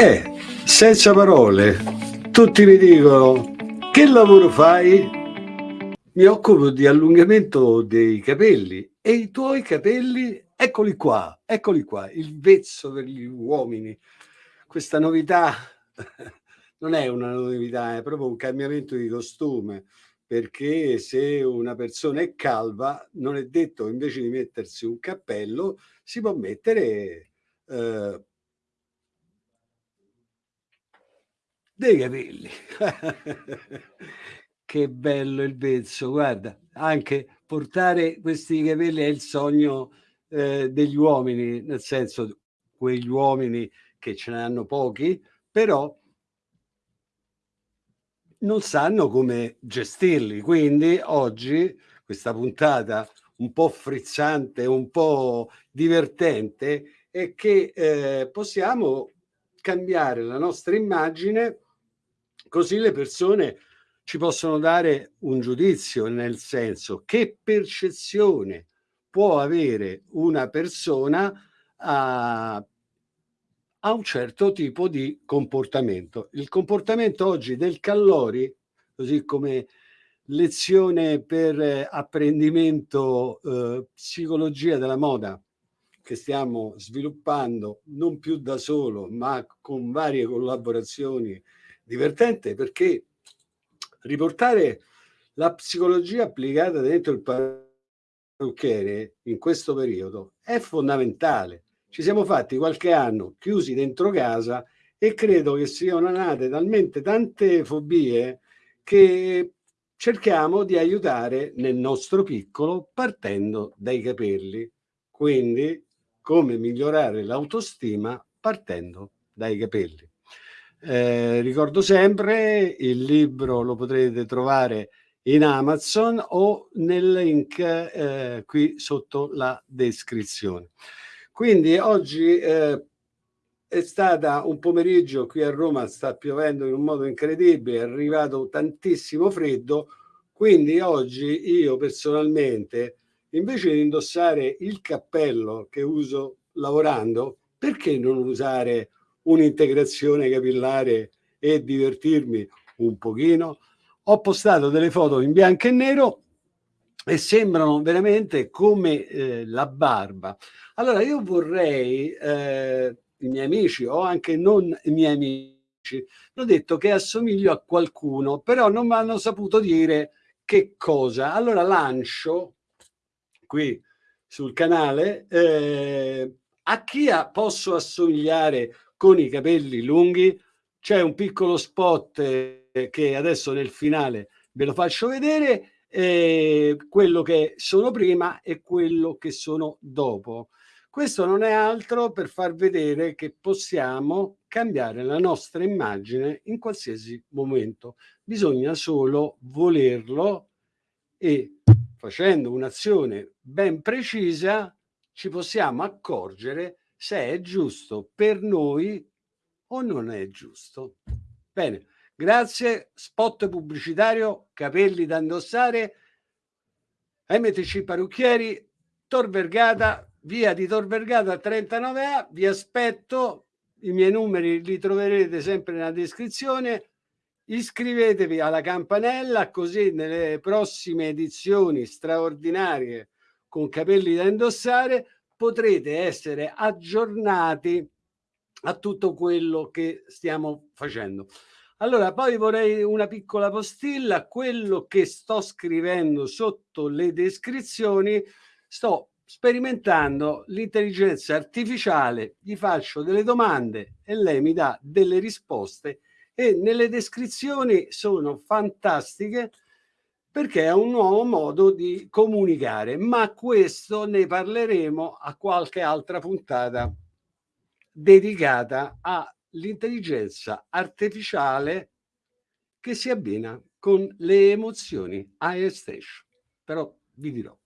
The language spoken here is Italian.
Eh, senza parole, tutti mi dicono che lavoro fai? Mi occupo di allungamento dei capelli e i tuoi capelli, eccoli qua, eccoli qua, il vezzo per gli uomini. Questa novità non è una novità, è proprio un cambiamento di costume, perché se una persona è calva non è detto invece di mettersi un cappello si può mettere eh, dei capelli. che bello il vezzo, guarda, anche portare questi capelli è il sogno eh, degli uomini, nel senso quegli uomini che ce ne hanno pochi, però non sanno come gestirli. Quindi oggi questa puntata un po' frizzante, un po' divertente, è che eh, possiamo cambiare la nostra immagine Così le persone ci possono dare un giudizio, nel senso che percezione può avere una persona a, a un certo tipo di comportamento. Il comportamento oggi del Callori, così come lezione per apprendimento eh, psicologia della moda che stiamo sviluppando non più da solo ma con varie collaborazioni divertente perché riportare la psicologia applicata dentro il parrucchiere in questo periodo è fondamentale. Ci siamo fatti qualche anno chiusi dentro casa e credo che siano nate talmente tante fobie che cerchiamo di aiutare nel nostro piccolo partendo dai capelli. Quindi come migliorare l'autostima partendo dai capelli. Eh, ricordo sempre, il libro lo potrete trovare in Amazon o nel link eh, qui sotto la descrizione. Quindi oggi eh, è stata un pomeriggio qui a Roma, sta piovendo in un modo incredibile, è arrivato tantissimo freddo, quindi oggi io personalmente, invece di indossare il cappello che uso lavorando, perché non usare un'integrazione capillare e divertirmi un pochino. Ho postato delle foto in bianco e nero e sembrano veramente come eh, la barba. Allora io vorrei, eh, i miei amici o anche non i miei amici, hanno detto che assomiglio a qualcuno, però non mi hanno saputo dire che cosa. Allora lancio qui sul canale eh, a chi posso assomigliare con i capelli lunghi. C'è un piccolo spot eh, che adesso nel finale ve lo faccio vedere, eh, quello che sono prima e quello che sono dopo. Questo non è altro per far vedere che possiamo cambiare la nostra immagine in qualsiasi momento. Bisogna solo volerlo e facendo un'azione ben precisa ci possiamo accorgere se è giusto per noi o non è giusto. Bene, grazie. Spot pubblicitario, capelli da indossare, MTC Parrucchieri, Tor Vergata, via di Tor Vergata 39A, vi aspetto, i miei numeri li troverete sempre nella descrizione, iscrivetevi alla campanella così nelle prossime edizioni straordinarie con capelli da indossare potrete essere aggiornati a tutto quello che stiamo facendo. Allora, poi vorrei una piccola postilla, quello che sto scrivendo sotto le descrizioni, sto sperimentando l'intelligenza artificiale, gli faccio delle domande e lei mi dà delle risposte e nelle descrizioni sono fantastiche perché è un nuovo modo di comunicare, ma questo ne parleremo a qualche altra puntata dedicata all'intelligenza artificiale che si abbina con le emozioni a Station. Però vi dirò.